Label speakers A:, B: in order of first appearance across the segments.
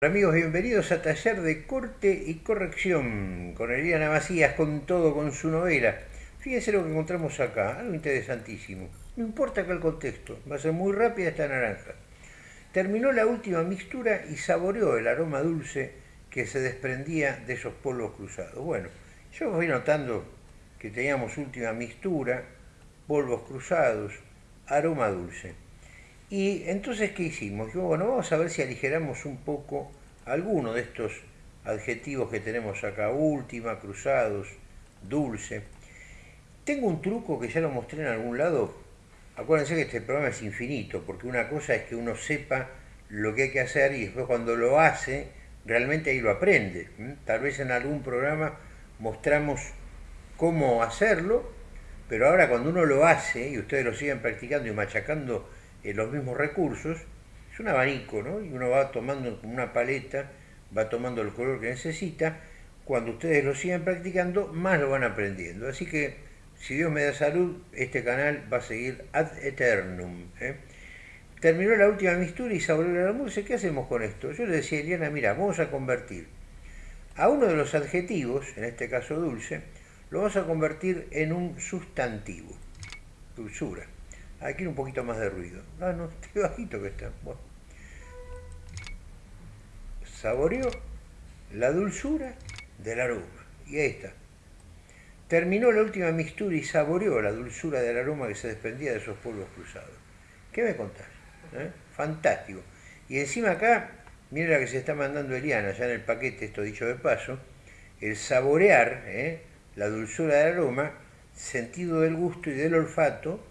A: Amigos, bienvenidos a Taller de Corte y Corrección con Eliana Macías, con todo, con su novela. Fíjense lo que encontramos acá, algo interesantísimo. No importa acá el contexto, va a ser muy rápida esta naranja. Terminó la última mixtura y saboreó el aroma dulce que se desprendía de esos polvos cruzados. Bueno, yo voy notando que teníamos última mixtura, polvos cruzados, aroma dulce. Y entonces, ¿qué hicimos? bueno, vamos a ver si aligeramos un poco alguno de estos adjetivos que tenemos acá, última, cruzados, dulce. Tengo un truco que ya lo mostré en algún lado. Acuérdense que este programa es infinito, porque una cosa es que uno sepa lo que hay que hacer y después cuando lo hace, realmente ahí lo aprende. Tal vez en algún programa mostramos cómo hacerlo, pero ahora cuando uno lo hace y ustedes lo siguen practicando y machacando eh, los mismos recursos, es un abanico, ¿no? Y uno va tomando una paleta, va tomando el color que necesita, cuando ustedes lo siguen practicando, más lo van aprendiendo. Así que, si Dios me da salud, este canal va a seguir ad eternum. ¿eh? Terminó la última mistura y saboreó la música. ¿Qué hacemos con esto? Yo le decía a Eliana, mira, vamos a convertir a uno de los adjetivos, en este caso dulce, lo vamos a convertir en un sustantivo, dulzura. Aquí un poquito más de ruido. Ah, no, qué bajito que está. Bueno. Saboreó la dulzura del aroma. Y ahí está. Terminó la última mixtura y saboreó la dulzura del aroma que se desprendía de esos polvos cruzados. ¿Qué me contás? ¿Eh? Fantástico. Y encima acá, mira la que se está mandando Eliana, ya en el paquete, esto dicho de paso, el saborear ¿eh? la dulzura del aroma, sentido del gusto y del olfato,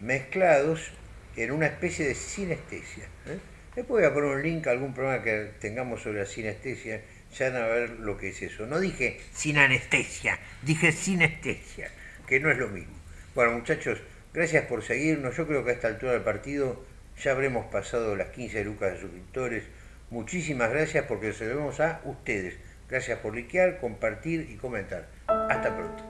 A: mezclados en una especie de sinestesia. ¿eh? Después voy a poner un link a algún programa que tengamos sobre la sinestesia, ya van a ver lo que es eso. No dije sin anestesia, dije sinestesia, que no es lo mismo. Bueno muchachos, gracias por seguirnos. Yo creo que a esta altura del partido ya habremos pasado las 15 lucas de suscriptores. Muchísimas gracias porque se lo a ustedes. Gracias por likear, compartir y comentar. Hasta pronto.